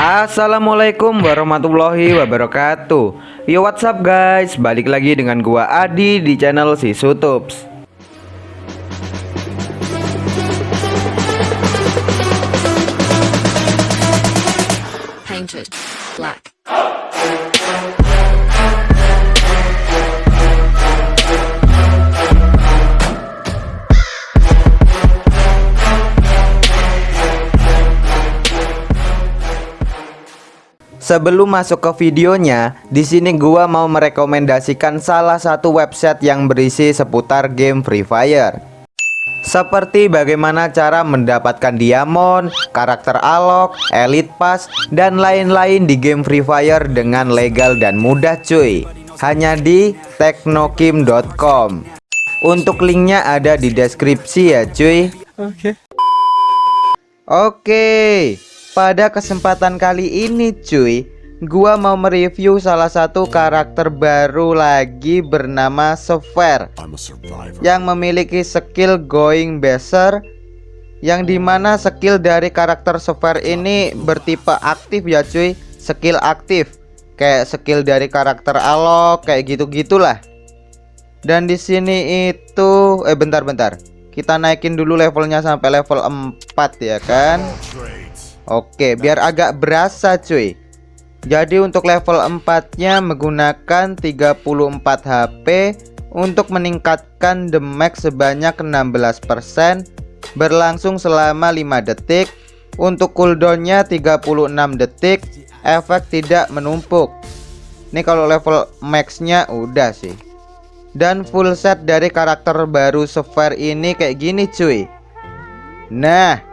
Assalamualaikum warahmatullahi wabarakatuh. Yo what's up guys? Balik lagi dengan gua Adi di channel si Sutups. Sebelum masuk ke videonya, di sini gua mau merekomendasikan salah satu website yang berisi seputar game Free Fire. Seperti bagaimana cara mendapatkan diamond, karakter alok, elite pass, dan lain-lain di game Free Fire dengan legal dan mudah cuy. Hanya di teknokim.com. Untuk linknya ada di deskripsi ya cuy. Oke, pada kesempatan kali ini cuy, gua mau mereview salah satu karakter baru lagi bernama survivor. yang memiliki skill going beser yang di mana skill dari karakter Software ini bertipe aktif ya cuy, skill aktif kayak skill dari karakter Alok kayak gitu gitulah. Dan di sini itu eh bentar-bentar. Kita naikin dulu levelnya sampai level 4 ya kan. Oke, biar agak berasa cuy. Jadi untuk level 4-nya menggunakan 34 HP untuk meningkatkan damage sebanyak 16% berlangsung selama 5 detik. Untuk cooldownnya 36 detik, efek tidak menumpuk. Ini kalau level max-nya udah sih. Dan full set dari karakter baru software ini kayak gini cuy. Nah,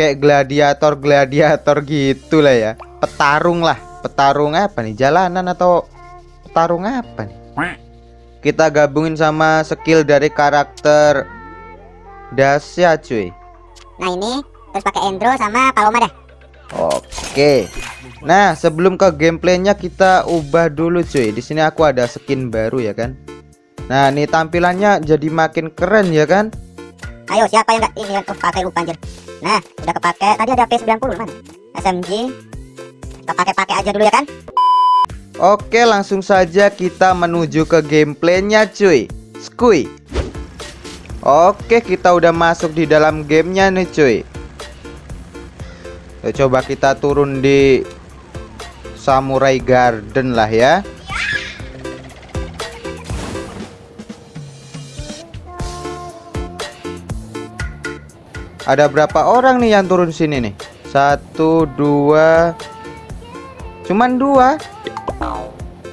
kayak gladiator gladiator gitu lah ya. Petarung lah. Petarung apa nih? Jalanan atau petarung apa nih? Kita gabungin sama skill dari karakter Dasya cuy. Nah ini terus pakai Endro sama Paloma dah. Oke. Nah sebelum ke gameplaynya kita ubah dulu cuy. Di sini aku ada skin baru ya kan? Nah ini tampilannya jadi makin keren ya kan Ayo siapa yang nggak ini yang kepakai lupa anjir. Nah udah kepake tadi ada P90 mana? SMG. Kita pakai-pakai aja dulu ya kan? Oke langsung saja kita menuju ke gameplaynya cuy Skui Oke kita udah masuk di dalam gamenya nih cuy Coba kita turun di Samurai Garden lah ya Ada berapa orang nih yang turun sini nih? Satu, dua. Cuman dua?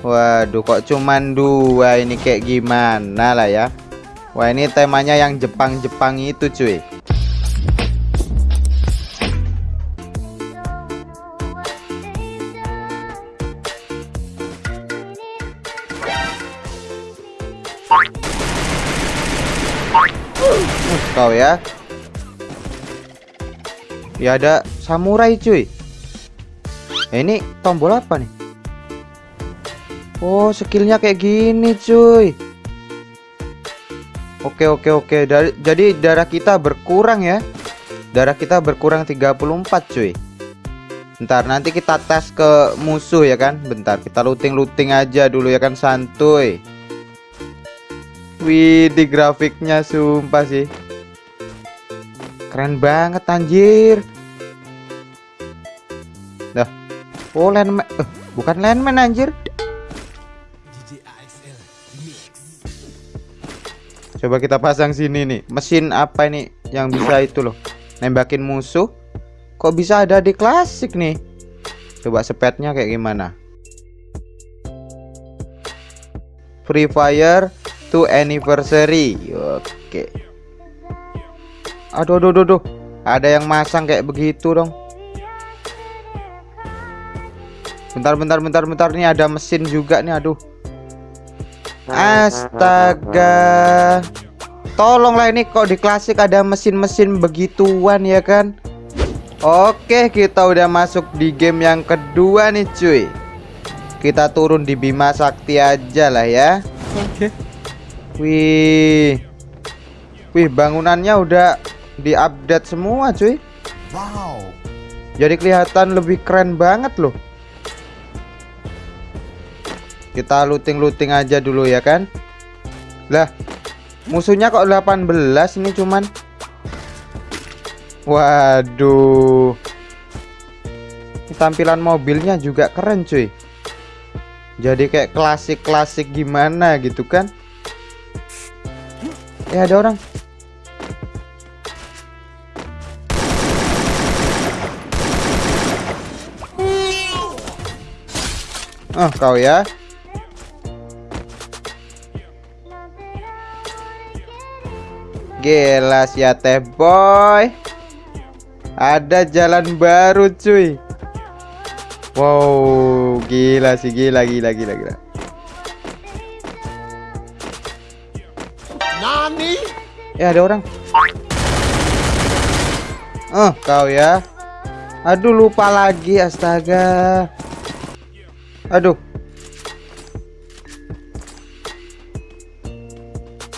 Waduh kok cuman dua ini? Kayak gimana lah ya? Wah ini temanya yang Jepang-Jepang itu cuy. Kau ya Ya ada samurai cuy. Eh, Ini tombol apa nih? Oh skillnya kayak gini cuy. Oke oke oke. Dari, Jadi darah kita berkurang ya. Darah kita berkurang 34 cuy. Bentar nanti kita tes ke musuh ya kan? Bentar kita looting-looting aja dulu ya kan santuy. Wih di grafiknya sumpah sih Keren banget anjir Dah Oh landman eh, Bukan landman anjir Coba kita pasang sini nih. Mesin apa ini yang bisa itu loh? Nembakin musuh. Kok bisa ada di klasik nih? Coba spetnya kayak gimana? Free Fire to anniversary. Oke. Aduh, aduh, aduh, aduh. Ada yang masang kayak begitu dong. Bentar, bentar, bentar, bentar. Nih ada mesin juga nih. Aduh. Astaga Tolonglah ini kok di klasik ada mesin-mesin begituan ya kan Oke kita udah masuk di game yang kedua nih cuy Kita turun di Bima Sakti aja lah ya Oke Wih Wih bangunannya udah diupdate semua cuy Wow. Jadi kelihatan lebih keren banget loh. Kita looting-looting aja dulu ya kan. Lah, musuhnya kok 18 ini cuman. Waduh. Ini tampilan mobilnya juga keren cuy. Jadi kayak klasik-klasik gimana gitu kan. Eh ada orang. Oh, kau ya. Gelas ya teh boy. Ada jalan baru cuy. Wow, gila sih, gila gila gila gila. Nani? Ya ada orang. Oh, kau ya. Aduh lupa lagi astaga. Aduh.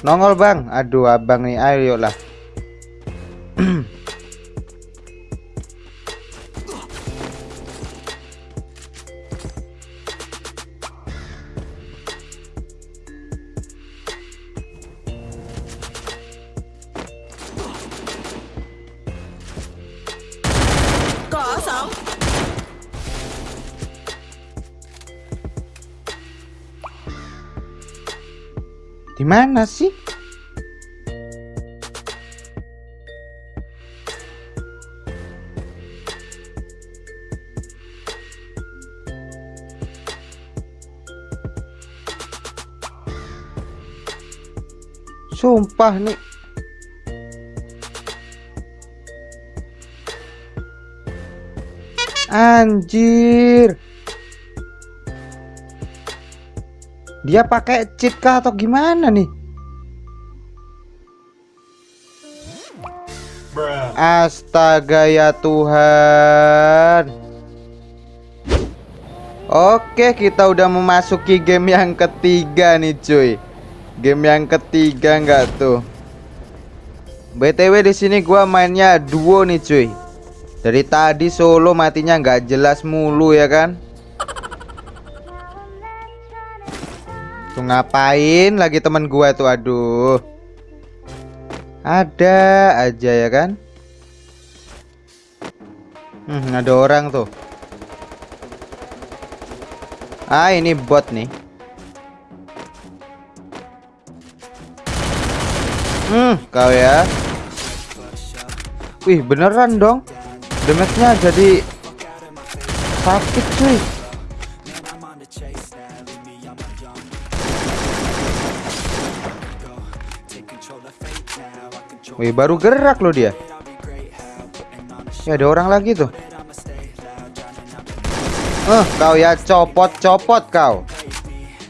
Nongol bang. Aduh abang nih. Ayo lah. Di mana sih? Sumpah nih. Anjir. Dia pakai cheat kah atau gimana nih? Astaga ya Tuhan. Oke, kita udah memasuki game yang ketiga nih, cuy. Game yang ketiga nggak tuh? BTW di sini gua mainnya duo nih, cuy. Dari tadi solo matinya nggak jelas mulu ya kan? Tuh ngapain lagi teman gua tuh aduh. Ada aja ya kan? Hmm, ada orang tuh. Ah, ini bot nih. Hmm, kau ya. Wih, beneran dong. Damage-nya jadi sakit cuy. Wih, baru gerak loh dia. Ya ada orang lagi tuh. Eh, kau ya copot-copot kau.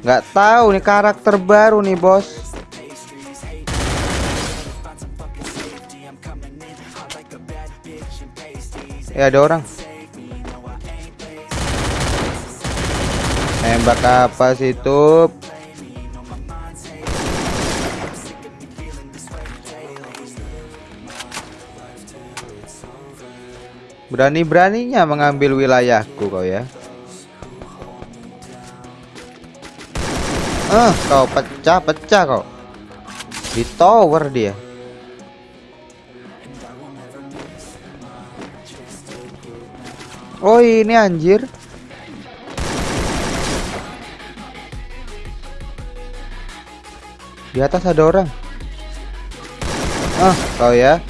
Nggak tahu nih karakter baru nih, Bos. Ya ada orang. Nembak apa sih, Tup? Berani-beraninya mengambil wilayahku kau ya. Eh, kau pecah-pecah kau. Di tower dia. Oh, ini anjir. Di atas ada orang. Ah, kau ya.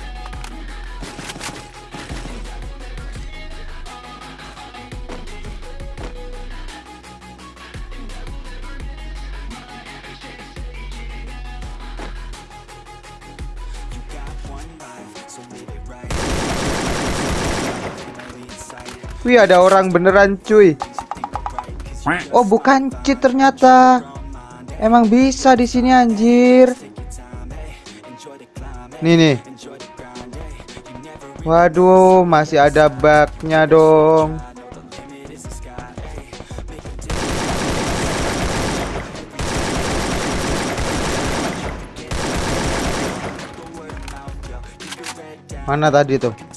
Wih ada orang beneran cuy. Oh bukan cheat ternyata. Emang bisa di sini anjir. Nih nih. Waduh masih ada bugnya dong. Mana tadi tuh?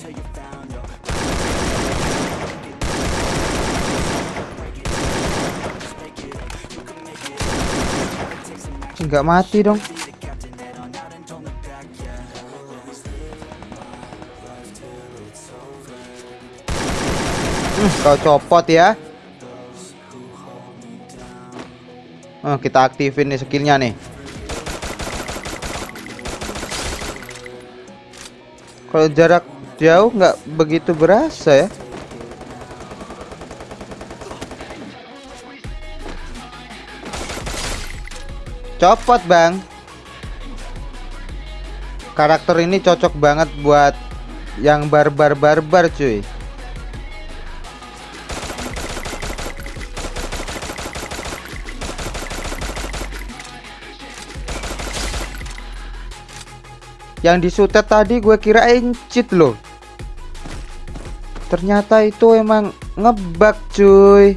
Nggak mati dong. Hmm, kau copot ya. Oh, kita aktifin nih skillnya nih. Kalau jarak jauh nggak begitu berasa ya Copot bang. Karakter ini cocok banget buat Yang barbar-barbar cuy. Yang disutet tadi gue kirain cheat loh. Ternyata itu emang ngebug cuy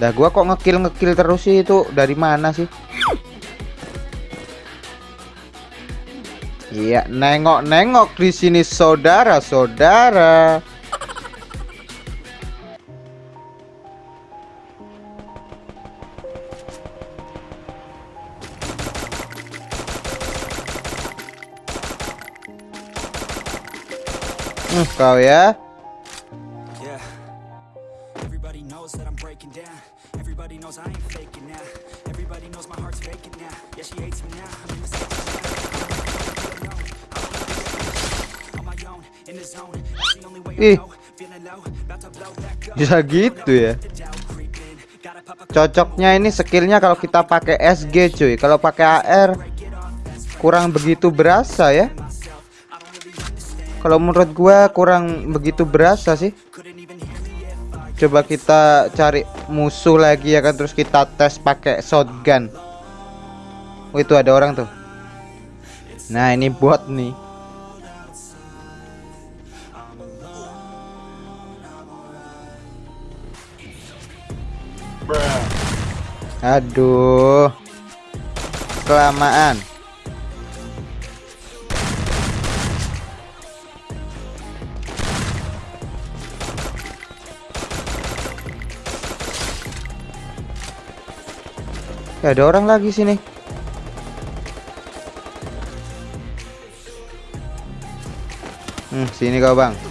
Dah gua kok ngekill ngekill terus sih itu dari mana sih? Iya, nengok-nengok di sini saudara-saudara. Hmm, kau ya. Up. Bisa gitu ya. Cocoknya ini skillnya kalau kita pakai SG cuy. Kalau pakai AR kurang begitu berasa ya. Kalau menurut gua kurang begitu berasa sih. Coba kita cari musuh lagi ya kan terus kita tes pakai shotgun. Oh itu ada orang tuh. Nah ini bot nih. Aduh. Kelamaan. Ya, ada orang lagi sini. Hmm, sini kau, Bang.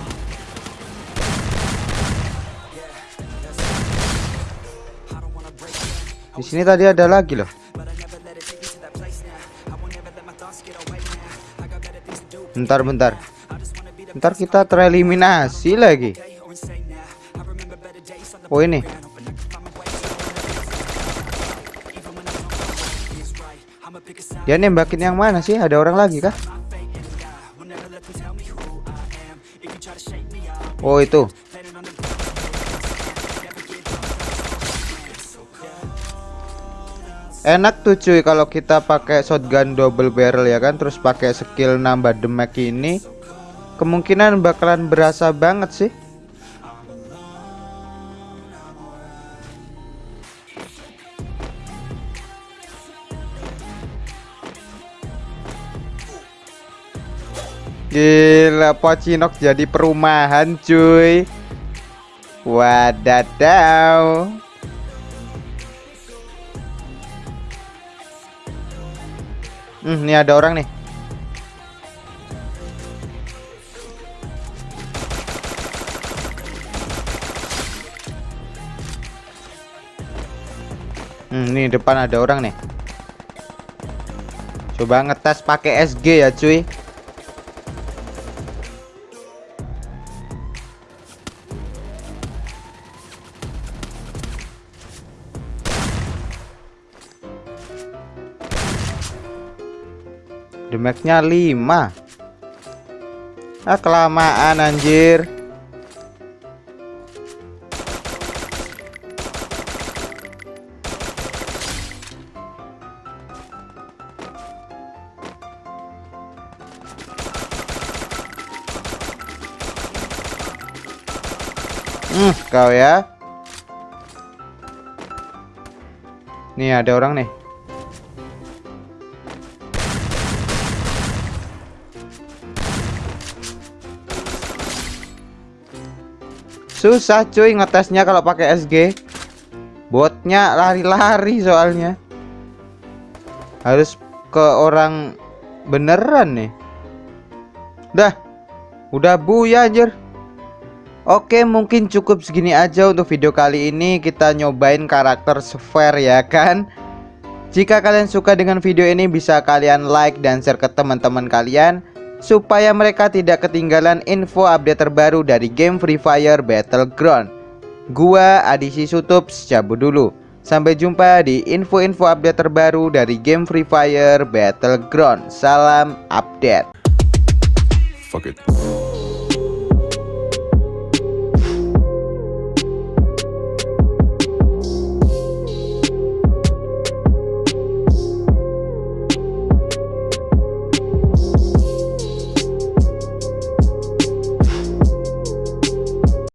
Sini tadi ada lagi loh. Bentar, bentar. Bentar kita tereliminasi lagi. Oh ini. Dia nembakin yang mana sih? Ada orang lagi kah? Oh itu. Enak tuh cuy kalau kita pakai shotgun double barrel ya kan? Terus pakai skill nambah damage ini kemungkinan bakalan berasa banget sih. Gila Pocinok jadi perumahan cuy. Wadadaw Hmm, ini ada orang nih. Hmm, ini depan ada orang nih. Coba ngetes pakai SG ya cuy Damage-nya 5 Ah kelamaan anjir Hmm, kau ya. Nih ada orang nih. Susah cuy ngetesnya kalau pakai SG. Botnya lari-lari soalnya. Harus ke orang beneran nih. Dah. Udah buya anjir. Oke mungkin cukup segini aja untuk video kali ini Kita nyobain karakter Sphere ya kan Jika kalian suka dengan video ini bisa kalian like dan share ke teman-teman kalian Supaya mereka tidak ketinggalan info update terbaru dari game Free Fire Battleground. Gua Adisi Sutups cabut dulu. Sampai jumpa di info-info update terbaru dari game Free Fire Battleground. Salam update. Fuck it.